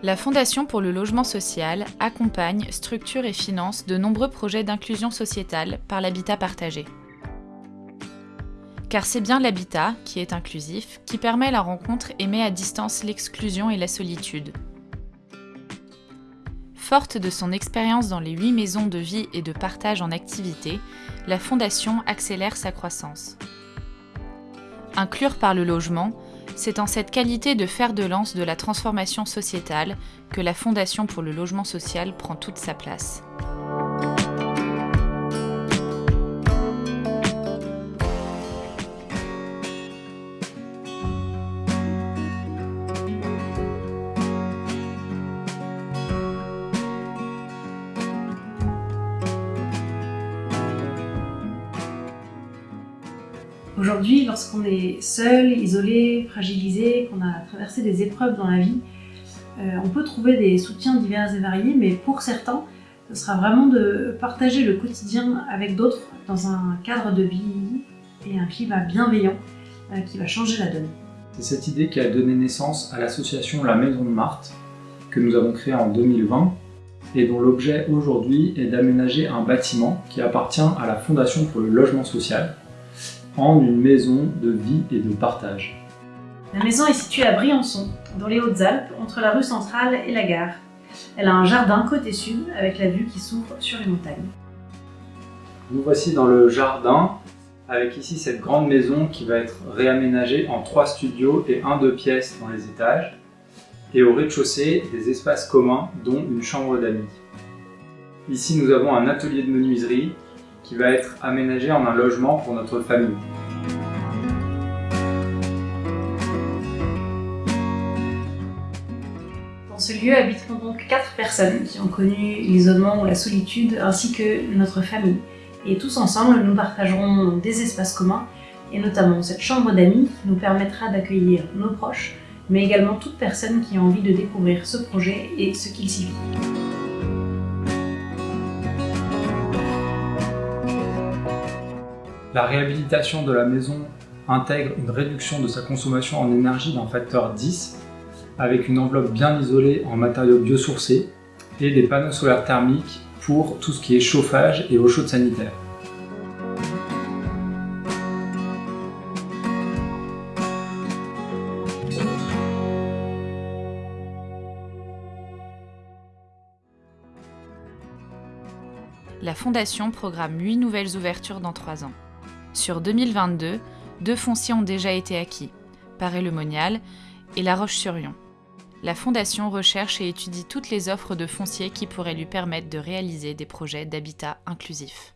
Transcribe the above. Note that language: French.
La Fondation pour le logement social accompagne, structure et finance de nombreux projets d'inclusion sociétale par l'habitat partagé. Car c'est bien l'habitat, qui est inclusif, qui permet la rencontre et met à distance l'exclusion et la solitude. Forte de son expérience dans les huit maisons de vie et de partage en activité, la Fondation accélère sa croissance. Inclure par le logement, c'est en cette qualité de fer de lance de la transformation sociétale que la Fondation pour le logement social prend toute sa place. Aujourd'hui, lorsqu'on est seul, isolé, fragilisé, qu'on a traversé des épreuves dans la vie, euh, on peut trouver des soutiens divers et variés, mais pour certains, ce sera vraiment de partager le quotidien avec d'autres dans un cadre de vie et un climat bienveillant euh, qui va changer la donne. C'est cette idée qui a donné naissance à l'association La Maison de Marthe, que nous avons créée en 2020 et dont l'objet aujourd'hui est d'aménager un bâtiment qui appartient à la Fondation pour le logement social, en une maison de vie et de partage. La maison est située à Briançon, dans les Hautes-Alpes, entre la rue centrale et la gare. Elle a un jardin côté sud avec la vue qui s'ouvre sur les montagnes. Nous voici dans le jardin avec ici cette grande maison qui va être réaménagée en trois studios et un deux pièces dans les étages et au rez-de-chaussée des espaces communs dont une chambre d'amis. Ici nous avons un atelier de menuiserie qui va être aménagé en un logement pour notre famille. Dans ce lieu habiteront donc quatre personnes qui ont connu l'isolement ou la solitude ainsi que notre famille. Et tous ensemble, nous partagerons des espaces communs et notamment cette chambre d'amis qui nous permettra d'accueillir nos proches, mais également toute personne qui a envie de découvrir ce projet et ce qu'il s'y vit. La réhabilitation de la maison intègre une réduction de sa consommation en énergie d'un facteur 10 avec une enveloppe bien isolée en matériaux biosourcés et des panneaux solaires thermiques pour tout ce qui est chauffage et eau chaude sanitaire. La Fondation programme 8 nouvelles ouvertures dans 3 ans. Sur 2022, deux fonciers ont déjà été acquis, Paray-le-Monial et La Roche-sur-Yon. La Fondation recherche et étudie toutes les offres de fonciers qui pourraient lui permettre de réaliser des projets d'habitat inclusif.